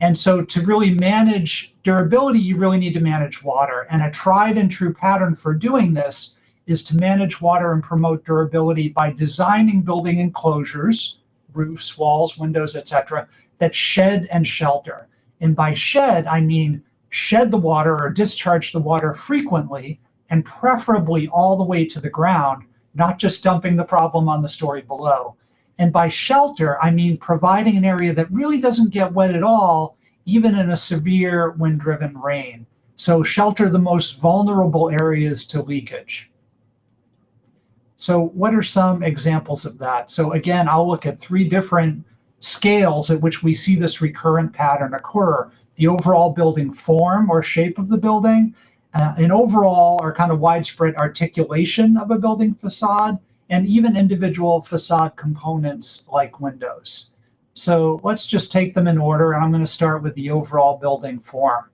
And so to really manage durability, you really need to manage water. And a tried and true pattern for doing this is to manage water and promote durability by designing building enclosures, roofs, walls, windows, etc., that shed and shelter. And by shed, I mean shed the water or discharge the water frequently and preferably all the way to the ground, not just dumping the problem on the story below. And by shelter, I mean providing an area that really doesn't get wet at all, even in a severe wind-driven rain. So shelter the most vulnerable areas to leakage. So what are some examples of that? So again, I'll look at three different scales at which we see this recurrent pattern occur the overall building form or shape of the building, uh, and overall or kind of widespread articulation of a building facade, and even individual facade components like windows. So let's just take them in order, and I'm going to start with the overall building form.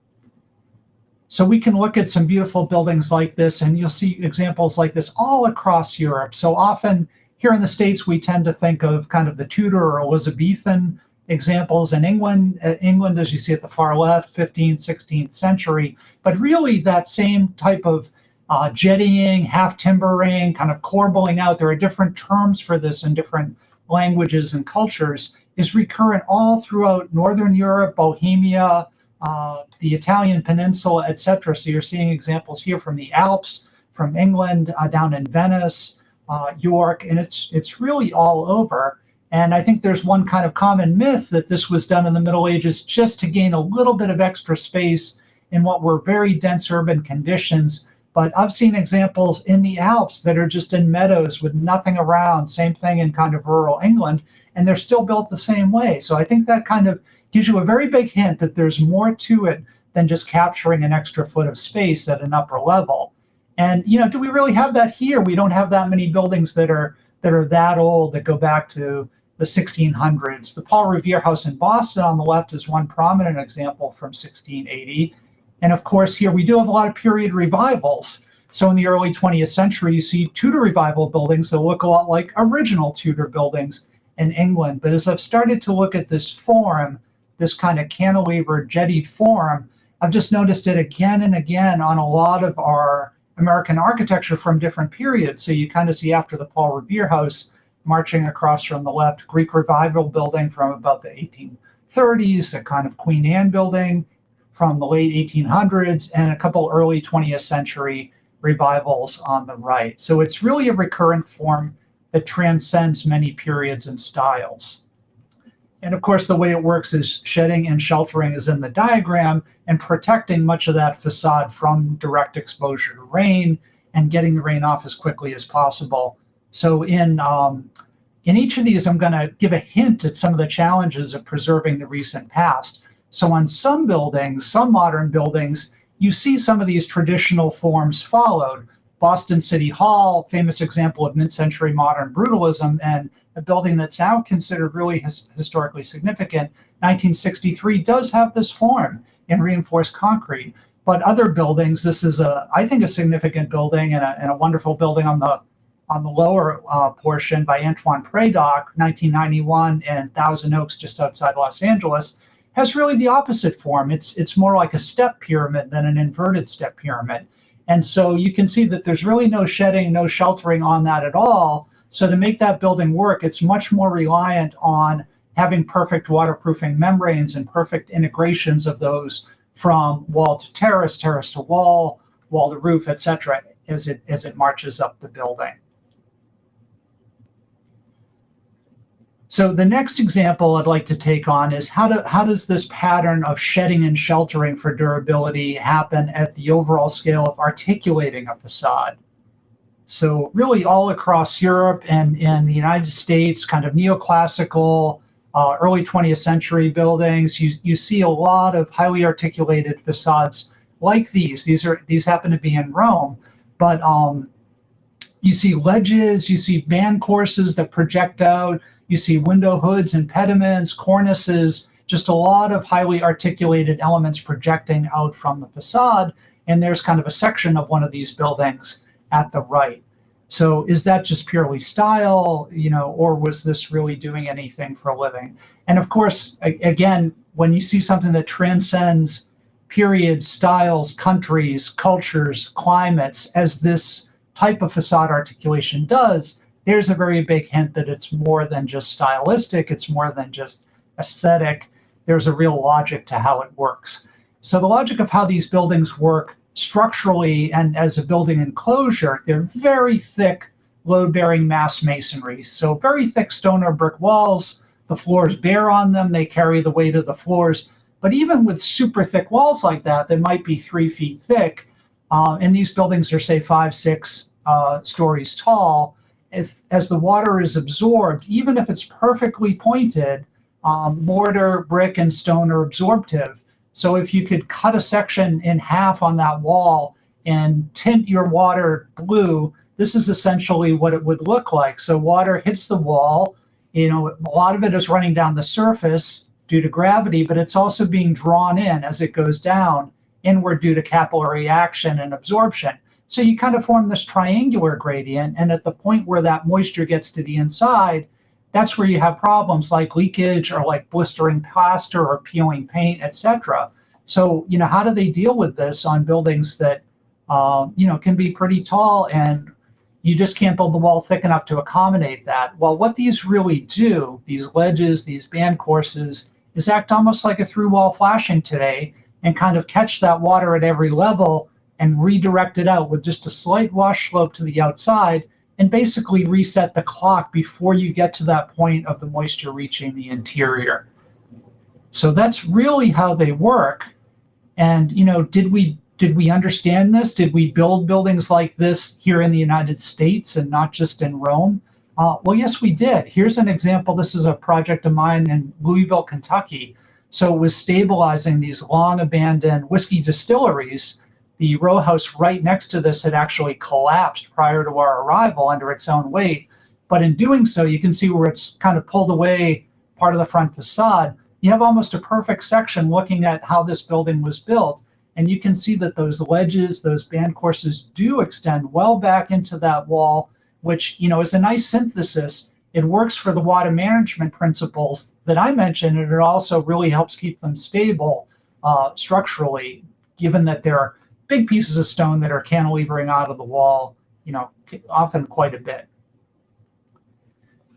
So we can look at some beautiful buildings like this, and you'll see examples like this all across Europe. So often here in the States, we tend to think of kind of the Tudor or Elizabethan examples in England, uh, England, as you see at the far left, 15th, 16th century. But really that same type of uh, jettying, half timbering, kind of corbelling out, there are different terms for this in different languages and cultures, is recurrent all throughout Northern Europe, Bohemia, uh, the Italian peninsula, etc. So you're seeing examples here from the Alps, from England, uh, down in Venice, uh, York, and it's, it's really all over. And I think there's one kind of common myth that this was done in the Middle Ages just to gain a little bit of extra space in what were very dense urban conditions. But I've seen examples in the Alps that are just in meadows with nothing around, same thing in kind of rural England, and they're still built the same way. So I think that kind of gives you a very big hint that there's more to it than just capturing an extra foot of space at an upper level. And you know, do we really have that here? We don't have that many buildings that are that are that old that go back to the 1600s. The Paul Revere House in Boston on the left is one prominent example from 1680. And of course, here we do have a lot of period revivals. So in the early 20th century, you see Tudor revival buildings that look a lot like original Tudor buildings in England. But as I've started to look at this form, this kind of cantilever jettied form, I've just noticed it again and again on a lot of our American architecture from different periods. So you kind of see after the Paul Revere House, marching across from the left, Greek Revival building from about the 1830s, a kind of Queen Anne building from the late 1800s, and a couple early 20th century revivals on the right. So it's really a recurrent form that transcends many periods and styles. And of course, the way it works is shedding and sheltering is in the diagram and protecting much of that facade from direct exposure to rain and getting the rain off as quickly as possible. So in, um, in each of these, I'm going to give a hint at some of the challenges of preserving the recent past. So on some buildings, some modern buildings, you see some of these traditional forms followed. Boston City Hall, famous example of mid-century modern brutalism, and a building that's now considered really his, historically significant, 1963, does have this form in reinforced concrete. But other buildings, this is a, I think, a significant building and a, and a wonderful building on the on the lower uh, portion by Antoine Predock, 1991, and Thousand Oaks, just outside Los Angeles, has really the opposite form. It's it's more like a step pyramid than an inverted step pyramid. And so you can see that there's really no shedding, no sheltering on that at all. So to make that building work, it's much more reliant on having perfect waterproofing membranes and perfect integrations of those from wall to terrace, terrace to wall, wall to roof, etc., as it as it marches up the building. So the next example I'd like to take on is how, do, how does this pattern of shedding and sheltering for durability happen at the overall scale of articulating a facade? So really all across Europe and in the United States, kind of neoclassical, uh, early 20th century buildings, you, you see a lot of highly articulated facades like these. These are these happen to be in Rome, but um, you see ledges, you see band courses that project out, you see window hoods and pediments, cornices, just a lot of highly articulated elements projecting out from the facade. And there's kind of a section of one of these buildings at the right. So is that just purely style, you know, or was this really doing anything for a living? And of course, again, when you see something that transcends periods, styles, countries, cultures, climates, as this type of facade articulation does, there's a very big hint that it's more than just stylistic, it's more than just aesthetic. There's a real logic to how it works. So the logic of how these buildings work structurally and as a building enclosure, they're very thick load-bearing mass masonry. So very thick stone or brick walls, the floors bear on them, they carry the weight of the floors. But even with super thick walls like that, they might be three feet thick, uh, and these buildings are say five, six uh, stories tall, if as the water is absorbed, even if it's perfectly pointed, um, mortar, brick, and stone are absorptive. So if you could cut a section in half on that wall and tint your water blue, this is essentially what it would look like. So water hits the wall, you know, a lot of it is running down the surface due to gravity, but it's also being drawn in as it goes down inward due to capillary action and absorption. So you kind of form this triangular gradient. And at the point where that moisture gets to the inside, that's where you have problems like leakage or like blistering plaster or peeling paint, etc. So, you know, how do they deal with this on buildings that, um, you know, can be pretty tall and you just can't build the wall thick enough to accommodate that? Well, what these really do, these ledges, these band courses, is act almost like a through wall flashing today and kind of catch that water at every level and redirect it out with just a slight wash slope to the outside and basically reset the clock before you get to that point of the moisture reaching the interior. So that's really how they work. And, you know, did we did we understand this? Did we build buildings like this here in the United States and not just in Rome? Uh, well, yes, we did. Here's an example. This is a project of mine in Louisville, Kentucky. So it was stabilizing these long abandoned whiskey distilleries the row house right next to this had actually collapsed prior to our arrival under its own weight. But in doing so, you can see where it's kind of pulled away part of the front facade. You have almost a perfect section looking at how this building was built. And you can see that those ledges, those band courses do extend well back into that wall, which you know is a nice synthesis. It works for the water management principles that I mentioned, and it also really helps keep them stable uh, structurally, given that they're big pieces of stone that are cantilevering out of the wall, you know, often quite a bit.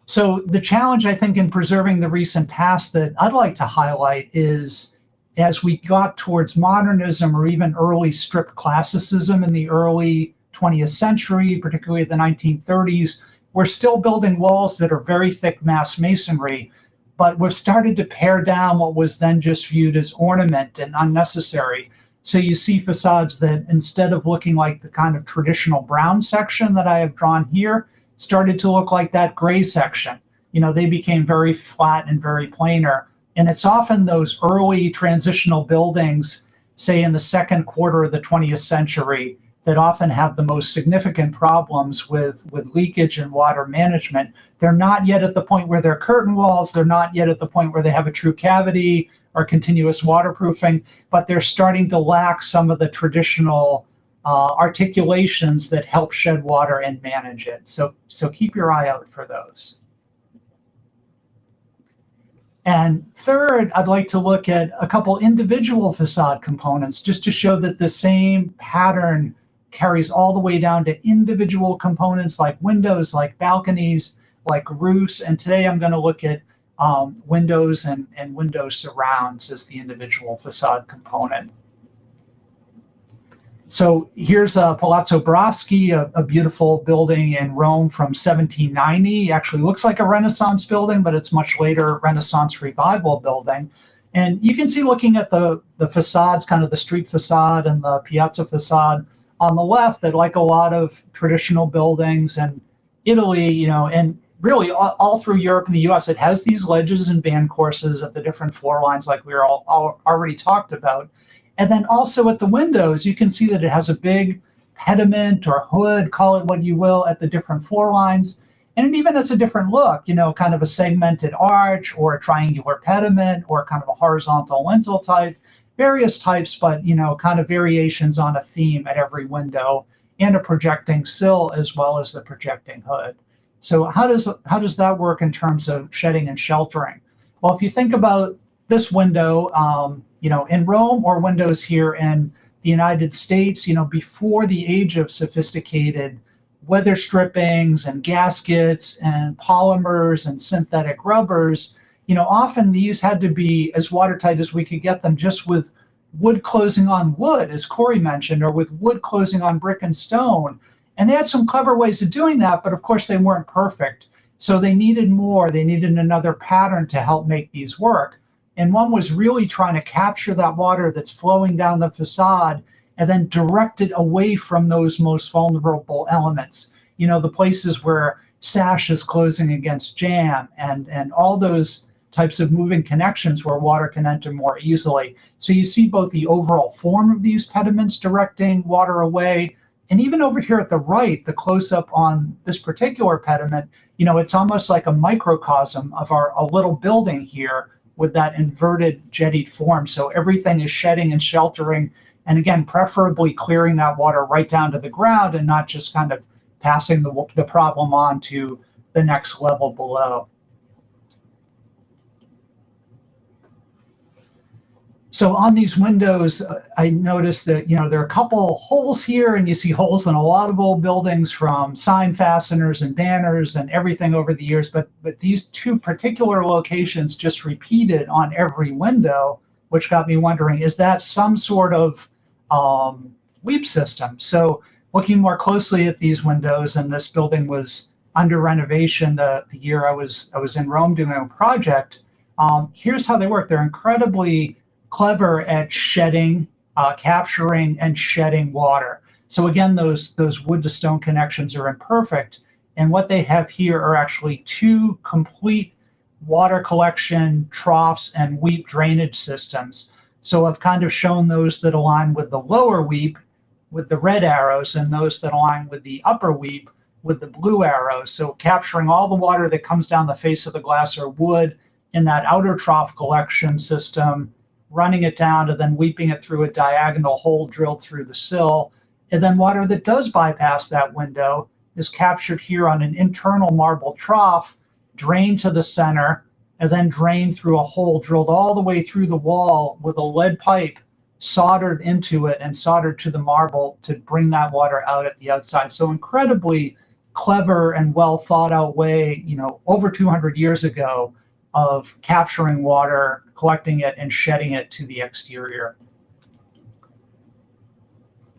So the challenge, I think, in preserving the recent past that I'd like to highlight is as we got towards modernism or even early strip classicism in the early 20th century, particularly the 1930s, we're still building walls that are very thick mass masonry, but we've started to pare down what was then just viewed as ornament and unnecessary. So you see facades that instead of looking like the kind of traditional brown section that I have drawn here, started to look like that gray section. You know, they became very flat and very planar. And it's often those early transitional buildings, say in the second quarter of the 20th century, that often have the most significant problems with, with leakage and water management. They're not yet at the point where they're curtain walls. They're not yet at the point where they have a true cavity or continuous waterproofing, but they're starting to lack some of the traditional uh, articulations that help shed water and manage it. So, so keep your eye out for those. And third, I'd like to look at a couple individual facade components just to show that the same pattern carries all the way down to individual components like windows, like balconies, like roofs. And today I'm going to look at um, windows and, and window surrounds as the individual facade component. So here's uh, Palazzo Braschi, a, a, beautiful building in Rome from 1790. Actually looks like a Renaissance building, but it's much later Renaissance revival building. And you can see looking at the, the facades, kind of the street facade and the piazza facade on the left that like a lot of traditional buildings and Italy, you know, and really all, all, through Europe and the US, it has these ledges and band courses at the different floor lines like we were all, all already talked about. And then also at the windows, you can see that it has a big pediment or hood, call it what you will, at the different floor lines. And it even has a different look, you know, kind of a segmented arch or a triangular pediment or kind of a horizontal lintel type, various types, but, you know, kind of variations on a theme at every window and a projecting sill as well as the projecting hood. So how does, how does that work in terms of shedding and sheltering? Well, if you think about this window, um, you know, in Rome or windows here in the United States, you know, before the age of sophisticated weather strippings and gaskets and polymers and synthetic rubbers, you know, often these had to be as watertight as we could get them just with wood closing on wood, as Corey mentioned, or with wood closing on brick and stone. And they had some clever ways of doing that, but of course they weren't perfect. So they needed more. They needed another pattern to help make these work. And one was really trying to capture that water that's flowing down the facade and then direct it away from those most vulnerable elements. You know, the places where sash is closing against jamb and, and all those types of moving connections where water can enter more easily. So you see both the overall form of these pediments directing water away, and even over here at the right, the close-up on this particular pediment, you know, it's almost like a microcosm of our a little building here with that inverted jettied form. So everything is shedding and sheltering, and again, preferably clearing that water right down to the ground and not just kind of passing the, the problem on to the next level below. So on these windows, uh, I noticed that, you know, there are a couple holes here and you see holes in a lot of old buildings from sign fasteners and banners and everything over the years. But, but these two particular locations just repeated on every window, which got me wondering, is that some sort of um, weep system? So looking more closely at these windows and this building was under renovation the, the year I was, I was in Rome doing a project, um, here's how they work. They're incredibly clever at shedding, uh, capturing and shedding water. So again, those, those wood to stone connections are imperfect. And what they have here are actually two complete water collection troughs and weep drainage systems. So I've kind of shown those that align with the lower weep with the red arrows and those that align with the upper weep with the blue arrows. So capturing all the water that comes down the face of the glass or wood in that outer trough collection system running it down and then weeping it through a diagonal hole drilled through the sill. And then water that does bypass that window is captured here on an internal marble trough, drained to the center, and then drained through a hole drilled all the way through the wall with a lead pipe soldered into it and soldered to the marble to bring that water out at the outside. So incredibly clever and well thought out way, you know, over 200 years ago of capturing water, collecting it, and shedding it to the exterior.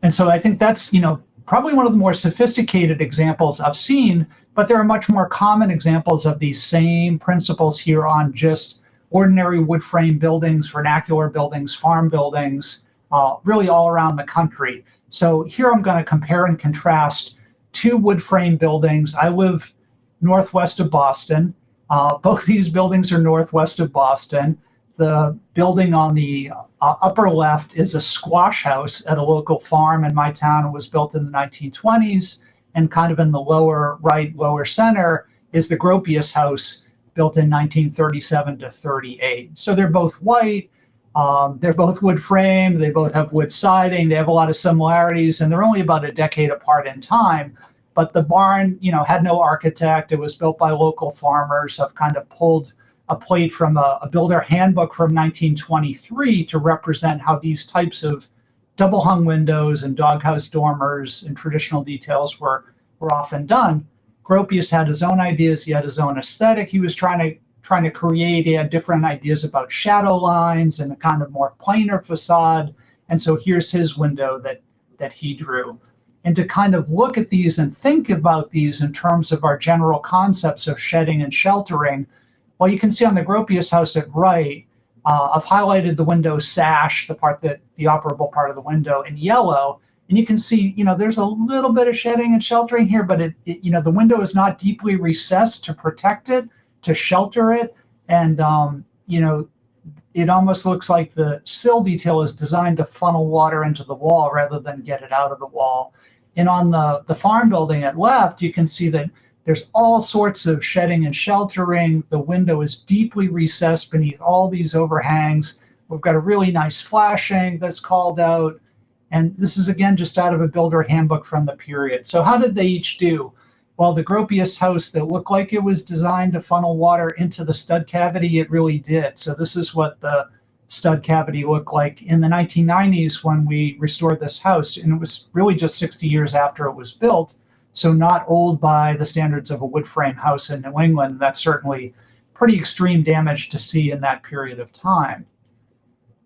And so I think that's, you know, probably one of the more sophisticated examples I've seen, but there are much more common examples of these same principles here on just ordinary wood frame buildings, vernacular buildings, farm buildings, uh, really all around the country. So here I'm going to compare and contrast two wood frame buildings. I live northwest of Boston. Uh, both these buildings are northwest of Boston. The building on the uh, upper left is a squash house at a local farm in my town. It was built in the 1920s. And kind of in the lower right, lower center is the Gropius house built in 1937 to 38. So they're both white. Um, they're both wood frame. They both have wood siding. They have a lot of similarities, and they're only about a decade apart in time. But the barn, you know, had no architect. It was built by local farmers. I've kind of pulled a plate from a, a builder handbook from 1923 to represent how these types of double hung windows and doghouse dormers and traditional details were, were often done. Gropius had his own ideas. He had his own aesthetic. He was trying to trying to create. He had different ideas about shadow lines and a kind of more planar facade. And so here's his window that that he drew. And to kind of look at these and think about these in terms of our general concepts of shedding and sheltering, well, you can see on the Gropius house at right, uh, I've highlighted the window sash, the part that the operable part of the window in yellow. And you can see, you know, there's a little bit of shedding and sheltering here, but it, it you know, the window is not deeply recessed to protect it, to shelter it. And, um, you know, it almost looks like the sill detail is designed to funnel water into the wall rather than get it out of the wall. And on the, the farm building at left, you can see that there's all sorts of shedding and sheltering. The window is deeply recessed beneath all these overhangs. We've got a really nice flashing that's called out. And this is, again, just out of a builder handbook from the period. So how did they each do? Well, the Gropius house that looked like it was designed to funnel water into the stud cavity, it really did. So this is what the stud cavity looked like in the 1990s when we restored this house. And it was really just 60 years after it was built. So not old by the standards of a wood frame house in New England. That's certainly pretty extreme damage to see in that period of time.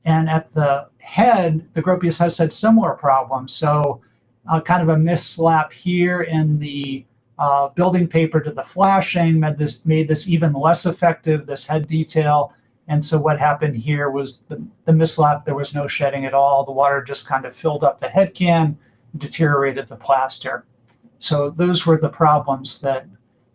And at the head, the Gropius house had similar problems. So uh, kind of a mislap here in the uh, building paper to the flashing made this, made this even less effective, this head detail. And so what happened here was the, the mislap, there was no shedding at all. The water just kind of filled up the head can, deteriorated the plaster. So those were the problems that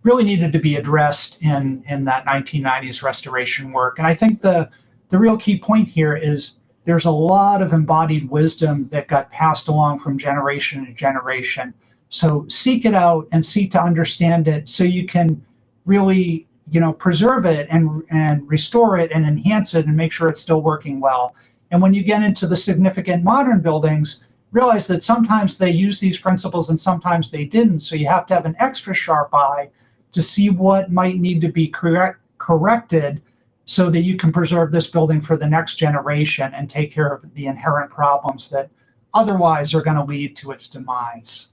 really needed to be addressed in, in that 1990s restoration work. And I think the, the real key point here is there's a lot of embodied wisdom that got passed along from generation to generation. So seek it out and seek to understand it so you can really you know, preserve it and, and restore it and enhance it and make sure it's still working well. And when you get into the significant modern buildings, realize that sometimes they use these principles and sometimes they didn't. So you have to have an extra sharp eye to see what might need to be correct, corrected so that you can preserve this building for the next generation and take care of the inherent problems that otherwise are going to lead to its demise.